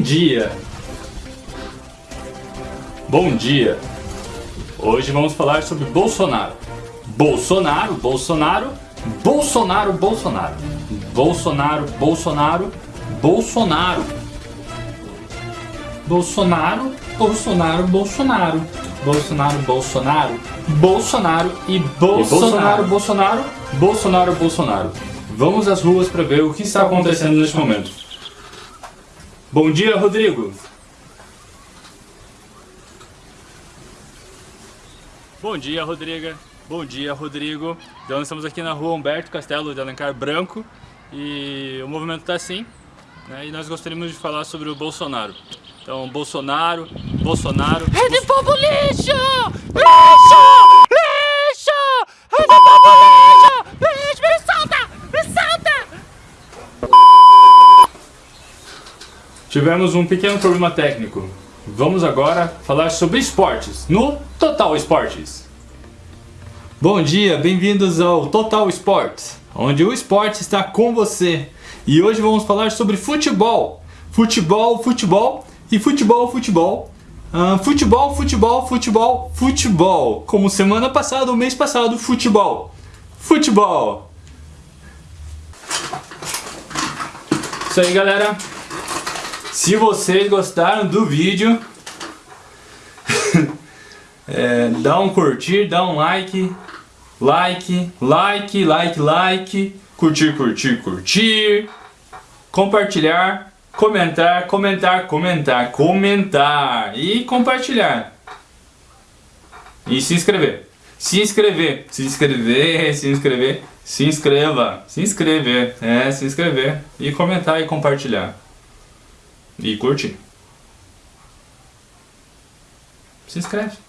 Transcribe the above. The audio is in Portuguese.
dia! Bom dia! Hoje vamos falar sobre Bolsonaro. Bolsonaro, Bolsonaro, Bolsonaro, Bolsonaro. Bolsonaro, Bolsonaro, Bolsonaro. Bolsonaro, Bolsonaro, Bolsonaro. Bolsonaro, Bolsonaro, Bolsonaro e Bolsonaro, Bolsonaro, Bolsonaro, Bolsonaro. Vamos às ruas para ver o que está acontecendo neste momento. Bom dia, Rodrigo. Bom dia, Rodriga. Bom dia, Rodrigo. Então, estamos aqui na rua Humberto Castelo de Alencar Branco e o movimento está assim. Né, e nós gostaríamos de falar sobre o Bolsonaro. Então, Bolsonaro, Bolsonaro... Rede Povo Lixo! Lixo! Lixo! Rede Povo Lixo! Lixo! Me solta! Me solta! Tivemos um pequeno problema técnico. Vamos agora falar sobre esportes, no Total Esportes. Bom dia, bem-vindos ao Total Esportes, onde o esporte está com você. E hoje vamos falar sobre futebol. Futebol, futebol e futebol, futebol. Uh, futebol, futebol, futebol, futebol. Como semana passada, o mês passado, futebol. Futebol. Isso aí, galera. Se vocês gostaram do vídeo, é, dá um curtir, dá um like, like, like, like, like, curtir, curtir, curtir, compartilhar comentar, comentar, comentar, comentar e compartilhar. E se inscrever. Se inscrever, se inscrever, se inscrever, se inscreva, se inscrever, é, se inscrever e comentar e compartilhar. E curtir. Se inscreve.